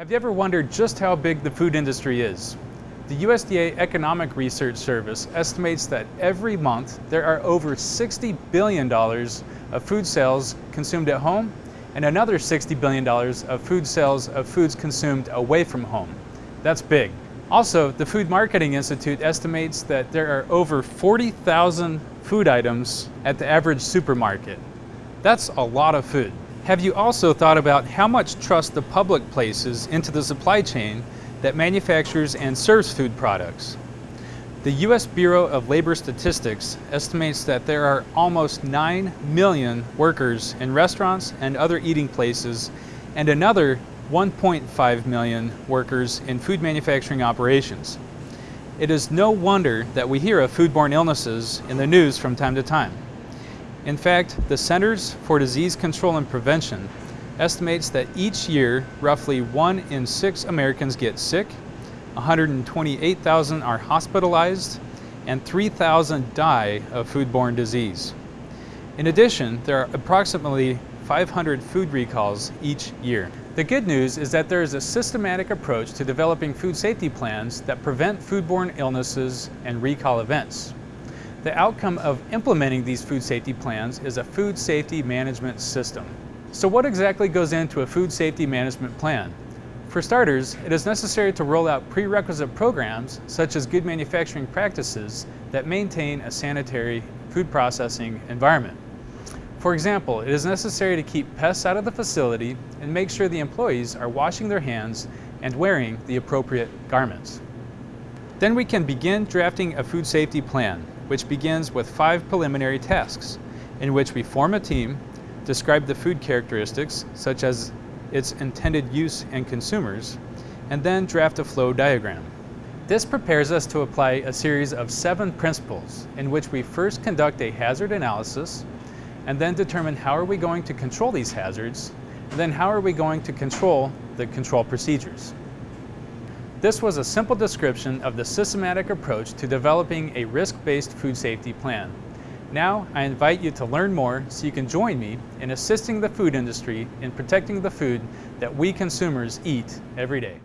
Have you ever wondered just how big the food industry is? The USDA Economic Research Service estimates that every month there are over $60 billion of food sales consumed at home and another $60 billion of food sales of foods consumed away from home. That's big. Also, the Food Marketing Institute estimates that there are over 40,000 food items at the average supermarket. That's a lot of food. Have you also thought about how much trust the public places into the supply chain that manufactures and serves food products? The U.S. Bureau of Labor Statistics estimates that there are almost 9 million workers in restaurants and other eating places and another 1.5 million workers in food manufacturing operations. It is no wonder that we hear of foodborne illnesses in the news from time to time. In fact, the Centers for Disease Control and Prevention estimates that each year roughly one in six Americans get sick, 128,000 are hospitalized, and 3,000 die of foodborne disease. In addition, there are approximately 500 food recalls each year. The good news is that there is a systematic approach to developing food safety plans that prevent foodborne illnesses and recall events. The outcome of implementing these food safety plans is a food safety management system. So what exactly goes into a food safety management plan? For starters, it is necessary to roll out prerequisite programs such as good manufacturing practices that maintain a sanitary food processing environment. For example, it is necessary to keep pests out of the facility and make sure the employees are washing their hands and wearing the appropriate garments. Then we can begin drafting a food safety plan which begins with five preliminary tasks, in which we form a team, describe the food characteristics, such as its intended use and consumers, and then draft a flow diagram. This prepares us to apply a series of seven principles in which we first conduct a hazard analysis and then determine how are we going to control these hazards and then how are we going to control the control procedures. This was a simple description of the systematic approach to developing a risk-based food safety plan. Now, I invite you to learn more so you can join me in assisting the food industry in protecting the food that we consumers eat every day.